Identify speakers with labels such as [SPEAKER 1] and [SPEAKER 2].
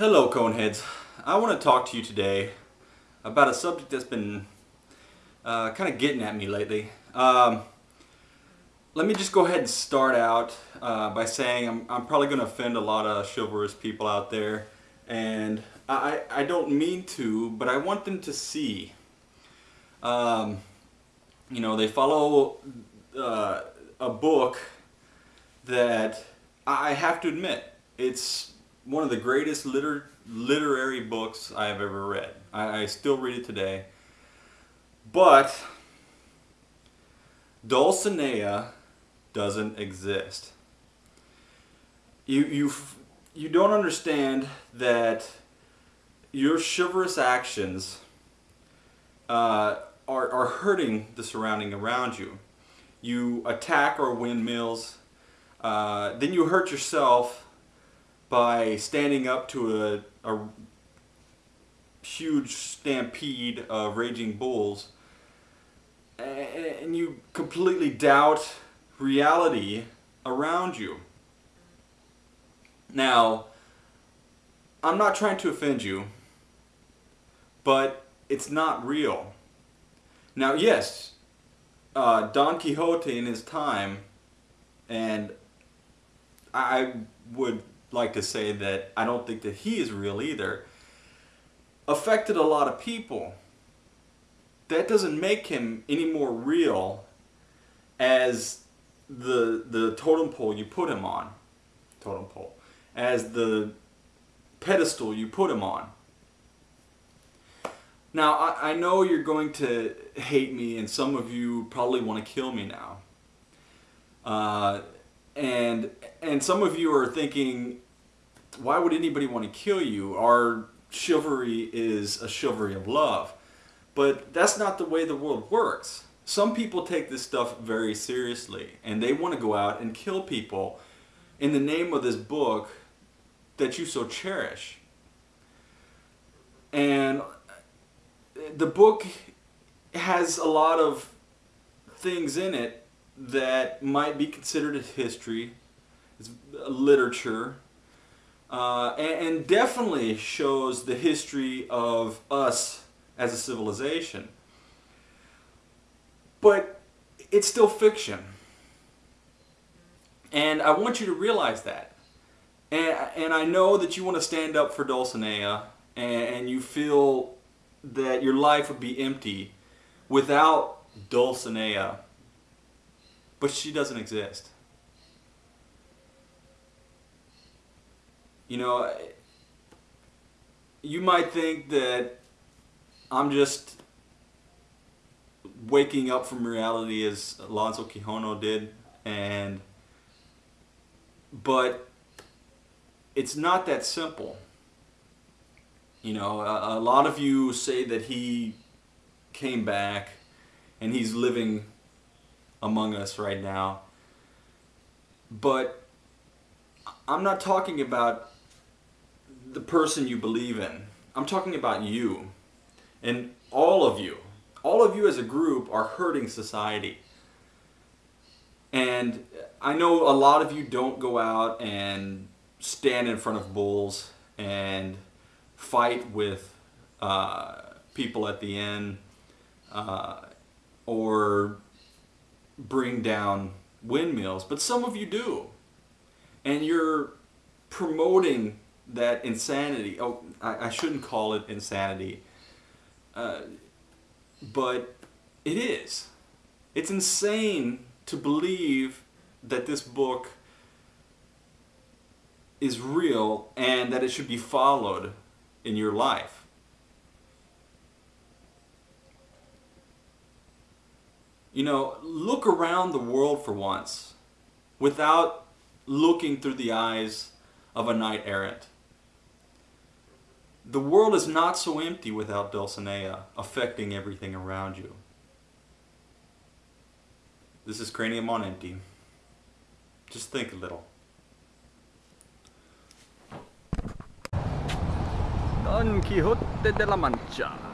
[SPEAKER 1] Hello Coneheads. I want to talk to you today about a subject that's been uh, kind of getting at me lately. Um, let me just go ahead and start out uh, by saying I'm, I'm probably going to offend a lot of chivalrous people out there and I, I don't mean to, but I want them to see. Um, you know, they follow uh, a book that I have to admit, it's one of the greatest liter literary books I have ever read. I, I still read it today. But Dulcinea doesn't exist. You, you, you don't understand that your chivalrous actions uh, are, are hurting the surrounding around you. You attack our windmills, uh, then you hurt yourself by standing up to a, a huge stampede of raging bulls and you completely doubt reality around you. Now, I'm not trying to offend you, but it's not real. Now, yes, uh, Don Quixote in his time, and I would like to say that I don't think that he is real either, affected a lot of people. That doesn't make him any more real as the the totem pole you put him on, totem pole, as the pedestal you put him on. Now, I, I know you're going to hate me, and some of you probably want to kill me now. Uh, and and some of you are thinking, why would anybody want to kill you? Our chivalry is a chivalry of love. But that's not the way the world works. Some people take this stuff very seriously and they want to go out and kill people in the name of this book that you so cherish. And the book has a lot of things in it that might be considered as history, as literature, uh, and, and definitely shows the history of us as a civilization. But it's still fiction. And I want you to realize that. And, and I know that you want to stand up for Dulcinea and you feel that your life would be empty without Dulcinea. But she doesn't exist. You know, you might think that I'm just waking up from reality as Alonso Quijano did and but it's not that simple. You know, a, a, lot of you say that he came back and he's living among us right now. But I'm not talking about the person you believe in. I'm talking about you. And all of you, all of you as a group are hurting society. And I know a lot of you don't go out and stand in front of bulls and fight with uh, people at the end uh, or bring down windmills, but some of you do. And you're promoting that insanity. Oh, I, I shouldn't call it insanity. Uh, but it is. It's insane to believe that this book is real and that it should be followed in your life. You know, look around the world for once without looking through the eyes of a knight errant. The world is not so empty without Dulcinea affecting everything around you. This is Cranium on Empty. Just think a little.
[SPEAKER 2] Don Quixote de la Mancha